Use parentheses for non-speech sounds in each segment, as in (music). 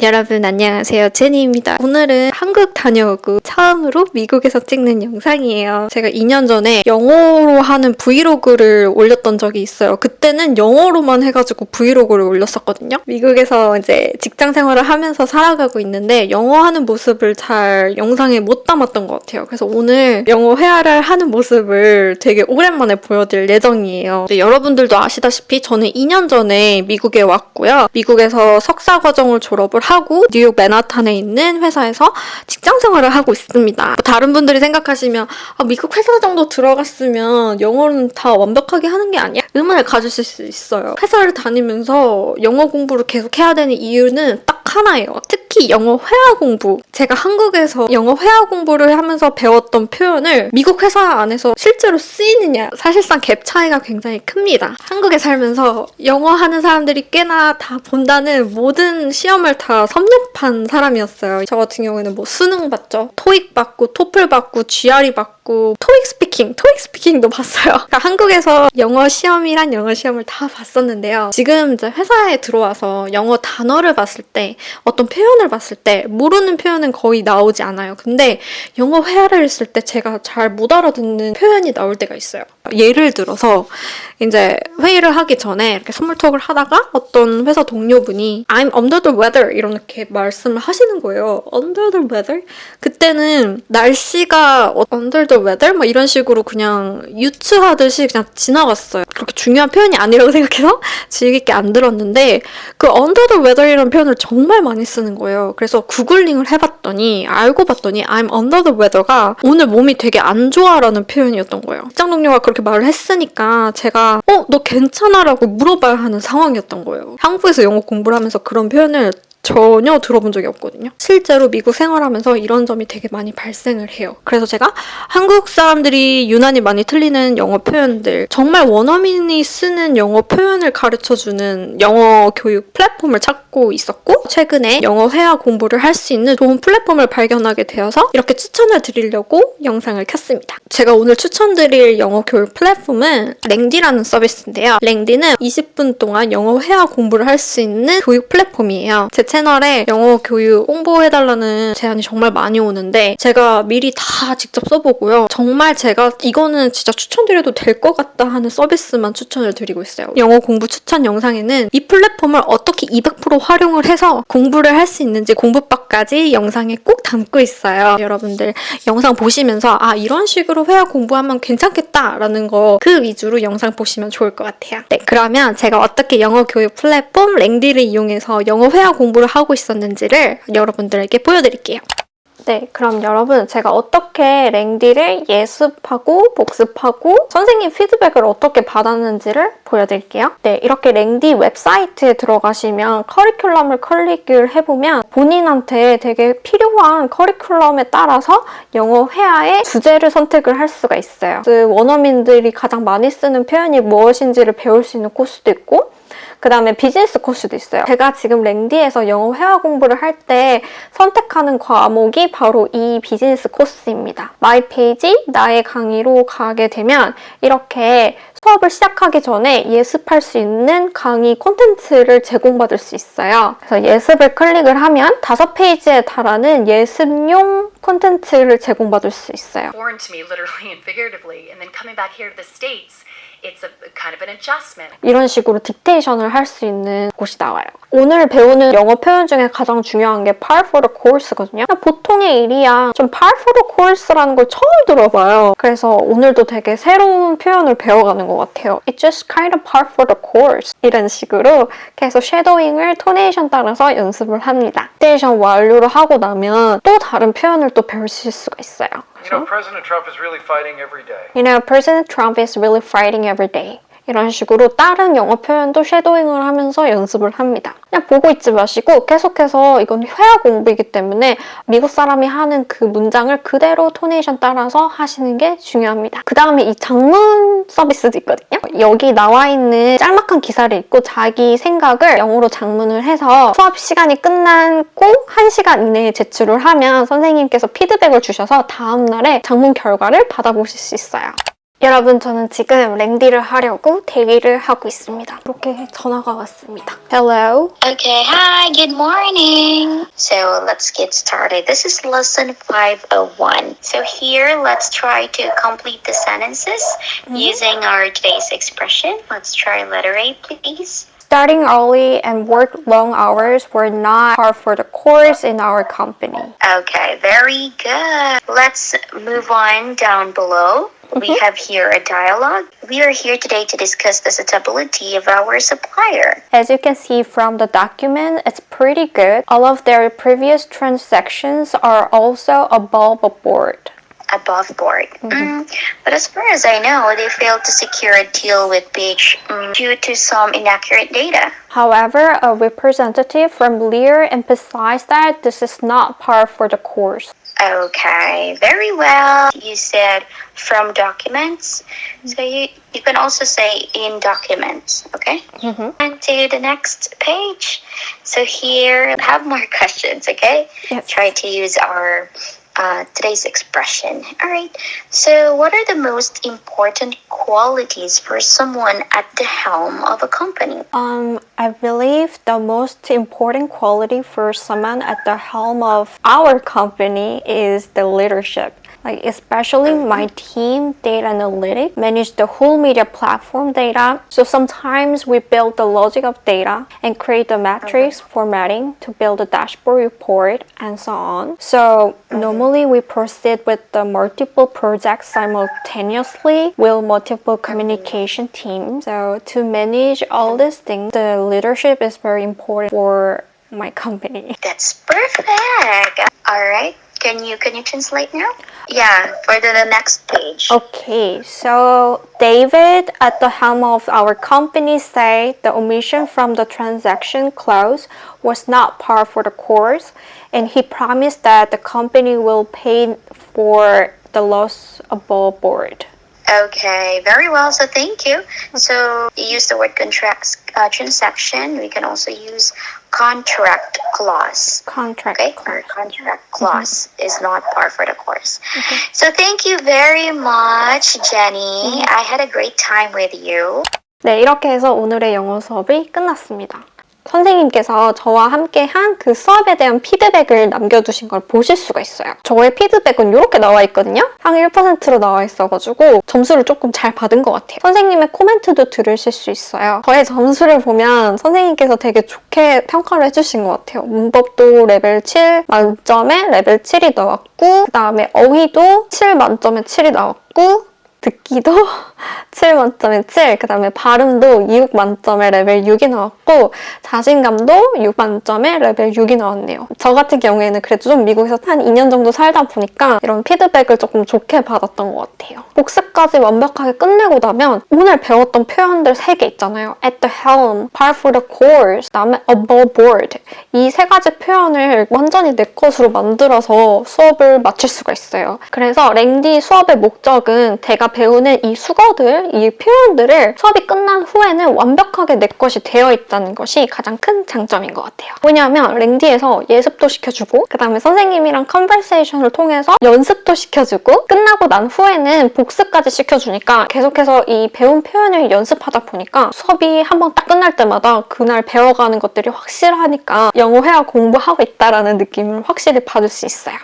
여러분 안녕하세요. 제니입니다. 오늘은 한국 다녀오고 처음으로 미국에서 찍는 영상이에요. 제가 2년 전에 영어로 하는 브이로그를 올렸던 적이 있어요. 그때는 영어로만 해가지고 브이로그를 올렸었거든요. 미국에서 이제 직장 생활을 하면서 살아가고 있는데 영어 하는 모습을 잘 영상에 못 담았던 것 같아요. 그래서 오늘 영어 회화를 하는 모습을 되게 오랜만에 보여드릴 예정이에요. 여러분들도 아시다시피 저는 2년 전에 미국에 왔고요. 미국에서 석사 과정을 졸업을 하고 뉴욕 맨하탄에 있는 회사에서 직장 생활을 하고 있습니다. 뭐 다른 분들이 생각하시면 아, 미국 회사 정도 들어갔으면 영어는 다 완벽하게 하는 게 아니야? 의문을 가지실 수 있어요. 회사를 다니면서 영어 공부를 계속 해야 되는 이유는 딱 하나예요. 특히 영어 회화 공부. 제가 한국에서 영어 회화 공부를 하면서 배웠던 표현을 미국 회사 안에서 실제로 쓰이느냐 사실상 갭 차이가 굉장히 큽니다. 한국에 살면서 영어 하는 사람들이 꽤나 다 본다는 모든 시험을 다 섭렵한 사람이었어요. 저 같은 경우에는 뭐 수능 봤죠. 토익 봤고 토플 봤고 GRE 봤고 토익 스피킹, 토익 스피킹도 봤어요. (laughs) 그러니까 한국에서 영어 시험이란 영어 시험을 다 봤었는데요. 지금 이제 회사에 들어와서 영어 단어를 봤을 때 어떤 표현 을 봤을 때 모르는 표현은 거의 나오지 않아요. 근데 영어 회화를 했을 때 제가 잘 못 알아듣는 표현이 나올 때가 있어요. 예를 들어서 이제 회의를 하기 전에 이렇게 스몰톡을 하다가 어떤 회사 동료분이 I'm under the weather 이렇게 말씀을 하시는 거예요. under the weather? 그때는 날씨가 under the weather? 막 이런 식으로 그냥 유추하듯이 그냥 지나갔어요. 그렇게 중요한 표현이 아니라고 (laughs) 생각해서 주의 깊게 안 들었는데 그 under the weather이라는 표현을 정말 많이 쓰는 거예요. 그래서 구글링을 해봤더니 알고 봤더니 I'm under the weather가 오늘 몸이 되게 안 좋아라는 표현이었던 거예요. 직장 동료가 그렇게 말을 했으니까 제가 어? 너 괜찮아? 라고 물어봐야 하는 상황이었던 거예요. 한국에서 영어 공부를 하면서 그런 표현을 전혀 들어본 적이 없거든요. 실제로 미국 생활하면서 이런 점이 되게 많이 발생을 해요. 그래서 제가 한국 사람들이 유난히 많이 틀리는 영어 표현들, 정말 원어민이 쓰는 영어 표현을 가르쳐주는 영어 교육 플랫폼을 찾고 있었고 최근에 영어 회화 공부를 할 수 있는 좋은 플랫폼을 발견하게 되어서 이렇게 추천을 드리려고 영상을 켰습니다. 제가 오늘 추천드릴 영어 교육 플랫폼은 랭디라는 서비스인데요. 랭디는 20분 동안 영어 회화 공부를 할 수 있는 교육 플랫폼이에요. 제 채널 에 영어 교육 홍보해달라는 제안이 정말 많이 오는데 제가 미리 다 직접 써보고요. 정말 제가 이거는 진짜 추천드려도 될 것 같다 하는 서비스만 추천을 드리고 있어요. 영어 공부 추천 영상에는 이 플랫폼을 어떻게 200% 활용을 해서 공부를 할 수 있는지 공부법까지 영상에 꼭 담고 있어요. 여러분들 영상 보시면서 아 이런 식으로 회화 공부하면 괜찮겠다라는 거 그 위주로 영상 보시면 좋을 것 같아요. 네 그러면 제가 어떻게 영어 교육 플랫폼 랭디를 이용해서 영어 회화 공부를 하고 있었는지를 여러분들에게 보여드릴게요. 네, 그럼 여러분 제가 어떻게 랭디를 예습하고 복습하고 선생님 피드백을 어떻게 받았는지를 보여드릴게요. 네, 이렇게 랭디 웹사이트에 들어가시면 커리큘럼을 클릭을 해보면 본인한테 되게 필요한 커리큘럼에 따라서 영어 회화의 주제를 선택을 할 수가 있어요. 그 원어민들이 가장 많이 쓰는 표현이 무엇인지를 배울 수 있는 코스도 있고 그 다음에 비즈니스 코스도 있어요. 제가 지금 랭디에서 영어 회화 공부를 할 때 선택하는 과목이 바로 이 비즈니스 코스입니다. My Page, 나의 강의로 가게 되면 이렇게 수업을 시작하기 전에 예습할 수 있는 강의 콘텐츠를 제공받을 수 있어요. 그래서 예습을 클릭을 하면 다섯 페이지에 달하는 예습용 콘텐츠를 제공받을 수 있어요. Kind of. 이런 식으로 dictation을 할 수 있는 곳이 나와요. 오늘 배우는 영어 표현 중에 가장 중요한 게 par for the course거든요. 보통의 일이야. 전 par for the course라는 걸 처음 들어봐요. 그래서 오늘도 되게 새로운 표현을 배워가는 것 같아요. It's just kind of par for the course. 이런 식으로 계속 shadowing을 intonation 따라서 연습을 합니다. dictation 완료를 하고 나면 또 다른 표현을 또 배우실 수가 있어요. You know, President Trump is really fighting every day. You know, President Trump is really fighting every day. 이런 식으로 다른 영어 표현도 쉐도잉을 하면서 연습을 합니다. 그냥 보고 있지 마시고 계속해서 이건 회화 공부이기 때문에 미국 사람이 하는 그 문장을 그대로 토네이션 따라서 하시는 게 중요합니다. 그 다음에 이 장문 서비스도 있거든요. 여기 나와 있는 짤막한 기사를 읽고 자기 생각을 영어로 장문을 해서 수업 시간이 끝난 꼭 1시간 이내에 제출을 하면 선생님께서 피드백을 주셔서 다음날에 장문 결과를 받아보실 수 있어요. 여러분 저는 지금 랭디를 하려고 대기를 하고 있습니다. 이렇게 전화가 왔습니다. Hello. Okay, hi, good morning. So let's get started. This is lesson 501. So here, let's try to complete the sentences using our today's expression. Let's try letter A, please. Starting early and work long hours were not par for the course in our company. Okay, very good. Let's move on down below. We mm-hmm. have here a dialogue. We are here today to discuss the suitability of our supplier. As you can see from the document, it's pretty good. All of their previous transactions are also above board. Above board. Mm, but as far as I know, they failed to secure a deal with Beach mm, due to some inaccurate data. However, a representative from Lear emphasized that this is not par for the course. Okay, very well. You said from documents, so you, you can also say in documents, okay? And to the next page. So here, I have more (laughs) questions, okay? Yes. Try to use our uh, today's expression. All right. So, what are the most important qualities for someone at the helm of a company? Um, I believe the most important quality for someone at the helm of our company is the leadership. Like especially my team, data analytics, manage the whole media platform data. So sometimes we build the logic of data and create the metrics formatting to build a dashboard report and so on. So normally we proceed with the multiple projects simultaneously with multiple communication teams. So to manage all these things, the leadership is very important for my company. That's perfect. All right. Can you can you translate now? Yeah, for the, next page. Okay, so David at the helm of our company say the omission from the transaction clause was not par for the course and he promised that the company will pay for the loss above board. Okay, very well. So thank you. So you use the word contract uh, transaction. We can also use contract clause. Contract. Okay, our contract clause is not par for the course. So thank you very much, Jenny. I had a great time with you. 네, 이렇게 해서 오늘의 영어 수업이 끝났습니다. 선생님께서 저와 함께 한 그 수업에 대한 피드백을 남겨두신 걸 보실 수가 있어요. 저의 피드백은 이렇게 나와 있거든요. 상위 1%로 나와 있어가지고 점수를 조금 잘 받은 것 같아요. 선생님의 코멘트도 들으실 수 있어요. 저의 점수를 보면 선생님께서 되게 좋게 평가를 해주신 것 같아요. 문법도 레벨 7 만점에 레벨 7이 나왔고 그 다음에 어휘도 7 만점에 7이 나왔고 듣기도 (laughs) 7 만점에 7, 그 다음에 발음도 6 만점에 레벨 6이 나왔고 자신감도 6 만점에 레벨 6이 나왔네요. 저 같은 경우에는 그래도 좀 미국에서 한 2년 정도 살다 보니까 이런 피드백을 조금 좋게 받았던 것 같아요. 복습까지 완벽하게 끝내고 나면 오늘 배웠던 표현들 3개 있잖아요. at the helm, par for the course, 그다음에 above board 이 세 가지 표현을 완전히 내 것으로 만들어서 수업을 마칠 수가 있어요. 그래서 랭디 수업의 목적은 제가 배우는 이 숙어들, 이 표현들을 수업이 끝난 후에는 완벽하게 내 것이 되어 있다는 것이 가장 큰 장점인 것 같아요. 왜냐하면 랭디에서 예습도 시켜주고 그 다음에 선생님이랑 conversation을 통해서 연습도 시켜주고 끝나고 난 후에는 복습까지 시켜주니까 계속해서 이 배운 표현을 연습하다 보니까 수업이 한번 딱 끝날 때마다 그날 배워가는 것들이 확실하니까 영어 회화 공부하고 있다라는 느낌을 확실히 받을 수 있어요.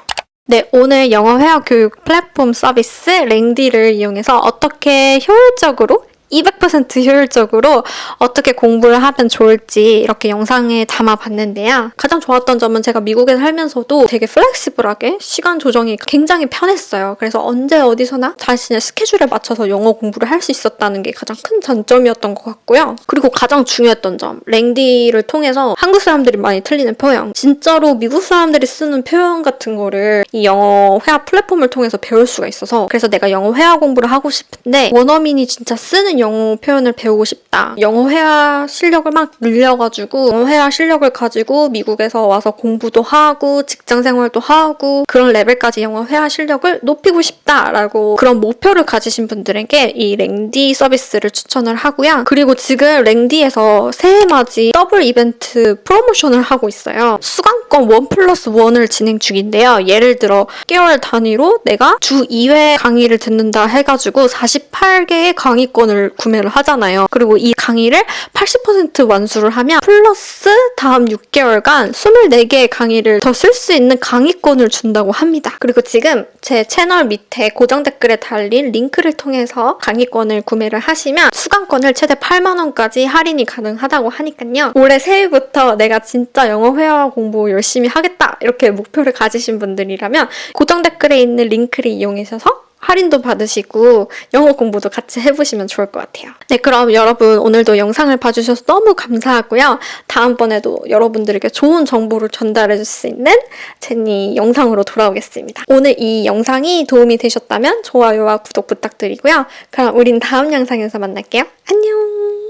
네, 오늘 영어 회화 교육 플랫폼 서비스 랭디를 이용해서 어떻게 효율적으로 200% 효율적으로 어떻게 공부를 하면 좋을지 이렇게 영상에 담아봤는데요. 가장 좋았던 점은 제가 미국에 살면서도 되게 flexible하게 시간 조정이 굉장히 편했어요. 그래서 언제 어디서나 자신의 스케줄에 맞춰서 영어 공부를 할 수 있었다는 게 가장 큰 장점이었던 것 같고요. 그리고 가장 중요했던 점, 랭디를 통해서 한국 사람들이 많이 틀리는 표현, 진짜로 미국 사람들이 쓰는 표현 같은 거를 이 영어 회화 플랫폼을 통해서 배울 수가 있어서 그래서 내가 영어 회화 공부를 하고 싶은데 원어민이 진짜 쓰는 영어 표현을 배우고 싶다. 영어 회화 실력을 막 늘려가지고 영어 회화 실력을 가지고 미국에서 와서 공부도 하고 직장 생활도 하고 그런 레벨까지 영어 회화 실력을 높이고 싶다라고 그런 목표를 가지신 분들에게 이 랭디 서비스를 추천을 하고요. 그리고 지금 랭디에서 새해맞이 더블 이벤트 프로모션을 하고 있어요. 수강권 one plus one을 진행 중인데요. 예를 들어 개월 단위로 내가 주 2회 강의를 듣는다 해가지고 48개의 강의권을 구매를 하잖아요. 그리고 이 강의를 80% 완수를 하면 플러스 다음 6개월간 24개의 강의를 더 쓸 수 있는 강의권을 준다고 합니다. 그리고 지금 제 채널 밑에 고정 댓글에 달린 링크를 통해서 강의권을 구매를 하시면 수강권을 최대 8만 원까지 할인이 가능하다고 하니까요. 올해 새해부터 내가 진짜 영어 회화 공부 열심히 하겠다 이렇게 목표를 가지신 분들이라면 고정 댓글에 있는 링크를 이용하셔서 할인도 받으시고 영어 공부도 같이 해보시면 좋을 것 같아요. 네, 그럼 여러분 오늘도 영상을 봐주셔서 너무 감사하고요. 다음번에도 여러분들에게 좋은 정보를 전달해줄 수 있는 제니 영상으로 돌아오겠습니다. 오늘 이 영상이 도움이 되셨다면 좋아요와 구독 부탁드리고요. 그럼 우린 다음 영상에서 만날게요. 안녕!